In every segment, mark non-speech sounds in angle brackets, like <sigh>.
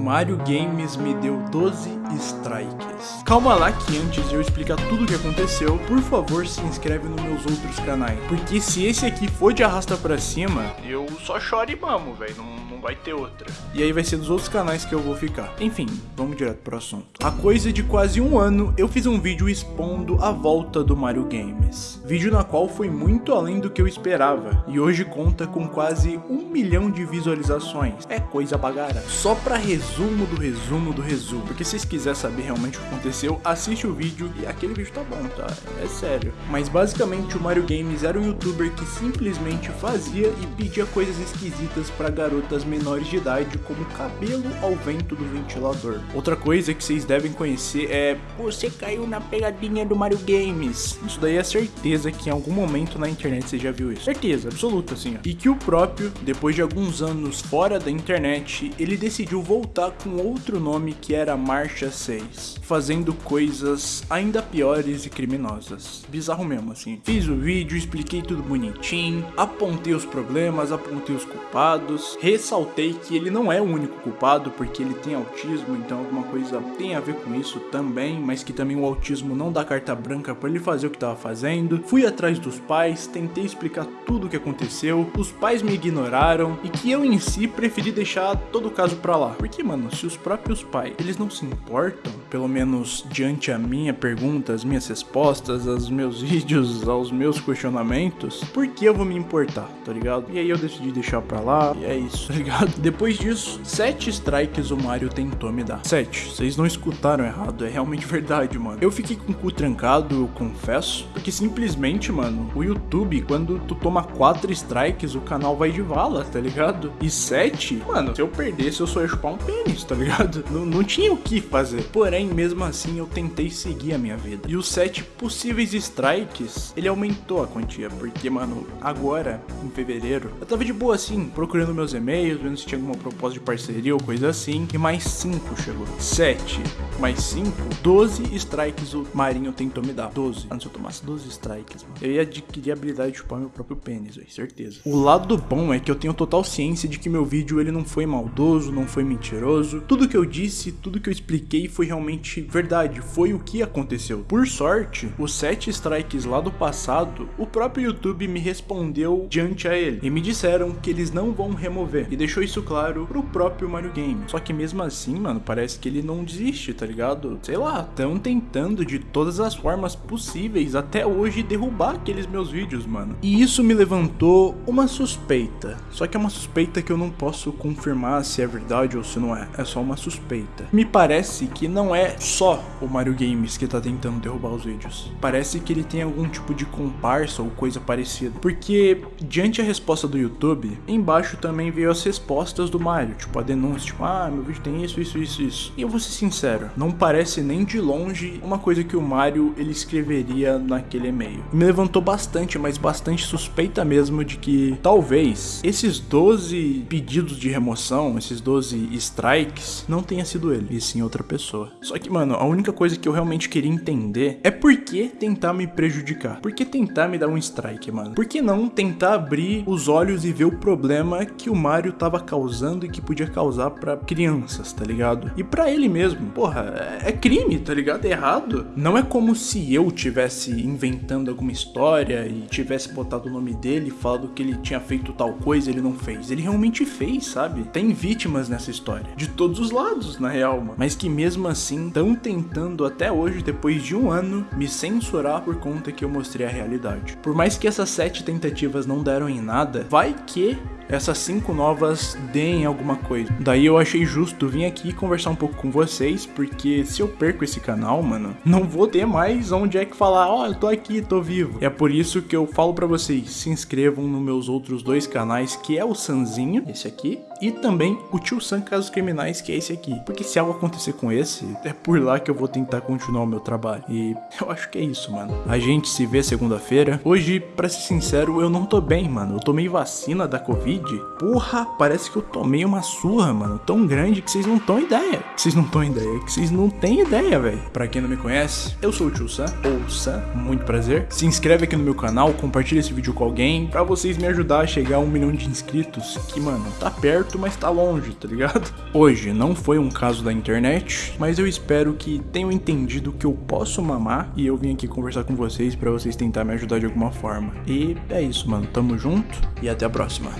Mario Games me deu 12 strikes. Calma lá que antes de eu explicar tudo o que aconteceu, por favor se inscreve nos meus outros canais. Porque se esse aqui for de arrasta pra cima, eu só choro e mamo, velho. Não, não vai ter outra. E aí vai ser dos outros canais que eu vou ficar. Enfim, vamos direto pro assunto. A coisa de quase um ano, eu fiz um vídeo expondo a volta do Mario Games. Vídeo na qual foi muito além do que eu esperava. E hoje conta com quase um milhão de visualizações. É coisa bagara. Só pra resumo do resumo do resumo. Porque se vocês quiserem saber realmente o que aconteceu, assiste o vídeo e aquele vídeo tá bom, tá? É sério. Mas basicamente o Mario Games era um youtuber que simplesmente fazia e pedia coisas esquisitas pra garotas menores de idade, como cabelo ao vento do ventilador. Outra coisa que vocês devem conhecer é Você caiu na pegadinha do Mario Games. Isso daí é certeza que em algum momento na internet você já viu isso. Certeza, absoluta assim. Ó. E que o próprio, depois de alguns anos fora da internet, ele decidiu voltar com outro nome que era Marcha 6, fazendo coisas ainda piores e criminosas. Bizarro mesmo assim. Fiz o vídeo, expliquei tudo bonitinho, apontei os problemas, apontei os culpados, ressaltei que ele não é o único culpado porque ele tem autismo, então alguma coisa tem a ver com isso também, mas que também o autismo não dá carta branca para ele fazer o que estava fazendo. Fui atrás dos pais, tentei explicar tudo o que aconteceu, os pais me ignoraram e que eu em si preferi deixar todo o caso pra lá. Porque, mano, se os próprios pais, eles não se importam, pelo menos diante a minha pergunta, as minhas respostas, aos meus <laughs> vídeos, aos meus questionamentos, por que eu vou me importar, tá ligado? E aí eu decidi deixar pra lá, e é isso, <laughs> tá ligado? Depois disso, sete strikes o Mario tentou me dar. Sete, vocês não escutaram errado, é realmente <laughs> verdade, mano. Eu fiquei com o cu trancado, eu confesso, porque simplesmente, mano, o YouTube, quando tu toma quatro strikes, o canal vai de vala, tá ligado? E sete, mano, se eu perdesse, eu só ia chupar um pênis, tá ligado? <laughs> Não, não tinha o que fazer. Porém, mesmo assim, eu tentei seguir a minha vida. E os sete possíveis strikes, ele aumentou a quantia, porque, mano, agora, em fevereiro, eu tava de boa assim, procurando meus e-mails, vendo se tinha alguma proposta de parceria ou coisa assim, e mais cinco chegou. Sete mais cinco, 12 strikes o Marinho tentou me dar. 12. Antes eu tomasse 12 strikes, mano, eu ia adquirir a habilidade de chupar meu próprio pênis, velho, certeza. O lado bom é que eu tenho total ciência de que meu vídeo ele não foi maldoso, não foi mentiroso. Tudo que eu disse, tudo que eu expliquei foi realmente verdade, foi o que aconteceu. Por sorte, os 7 strikes lá do passado, o próprio YouTube me respondeu diante a ele e me disseram que eles não vão remover e deixou isso claro pro próprio Mario Game. Só que mesmo assim, mano, parece que ele não desiste, tá ligado? Sei lá, tão tentando de todas as formas possíveis até hoje derrubar aqueles meus vídeos, mano. E isso me levantou uma suspeita. Só que é uma suspeita que eu não posso confirmar se é verdade ou se não é. É só uma suspeita. Me parece que não é só o Mario Games que tá tentando derrubar os vídeos. Parece que ele tem algum tipo de comparsa ou coisa parecida. Porque, diante a resposta do YouTube, embaixo também veio as respostas do Mario. Tipo, a denúncia, tipo, ah, meu vídeo tem isso, isso, isso, isso. E eu vou ser sincero, não parece nem de longe uma coisa que o Mario ele escreveria naquele e-mail. Me levantou bastante, mas bastante suspeita mesmo de que talvez esses 12 pedidos de remoção, esses 12 strikes, não tenha sido ele, e sim outra pessoa. Só que, mano, a única coisa que eu realmente queria entender é por que tentar me prejudicar? Por que tentar me dar um strike, mano? Por que não tentar abrir os olhos e ver o problema que o Mario tava causando e que podia causar para crianças, tá ligado? E para ele mesmo, porra, é crime, tá ligado? É errado. Não é como se eu tivesse inventando alguma história e tivesse botado o nome dele e falado que ele tinha feito tal coisa ele não fez. Ele realmente fez, sabe? Tem vítimas nessa história. De todos os lados, na real, mano. Mas que mesmo assim estão tentando até hoje, depois de um ano, me censurar por conta que eu mostrei a realidade. Por mais que essas sete tentativas não deram em nada, vai que essas cinco novas deem alguma coisa. Daí eu achei justo vir aqui conversar um pouco com vocês, porque se eu perco esse canal, mano, não vou ter mais onde é que falar, ó, oh, eu tô aqui, tô vivo. É por isso que eu falo para vocês, se inscrevam nos meus outros dois canais, que é o Sanzinho, esse aqui, e também o Tio San Casos Criminais, que é esse aqui. Porque se algo acontecer com esse, é por lá que eu vou tentar continuar o meu trabalho. E eu acho que é isso, mano. A gente se vê segunda-feira. Hoje, pra ser sincero, eu não tô bem, mano. Eu tomei vacina da Covid Covid. Porra, parece que eu tomei uma surra, mano, tão grande que vocês não têm ideia. Vocês não têm ideia, que vocês não têm ideia, velho. Pra quem não me conhece, eu sou o Tio Sam, ou Sam, muito prazer. Se inscreve aqui no meu canal, compartilha esse vídeo com alguém, pra vocês me ajudar a chegar a um milhão de inscritos, que, mano, tá perto, mas tá longe, tá ligado? <laughs> Hoje não foi um caso da internet, mas eu espero que tenham entendido que eu posso mamar e eu vim aqui conversar com vocês pra vocês tentar me ajudar de alguma forma. E é isso, mano. Tamo junto e até a próxima.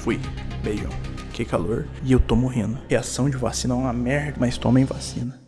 Fui. Beijão. Que calor. E eu tô morrendo. Reação de vacina é uma merda, mas tomem vacina.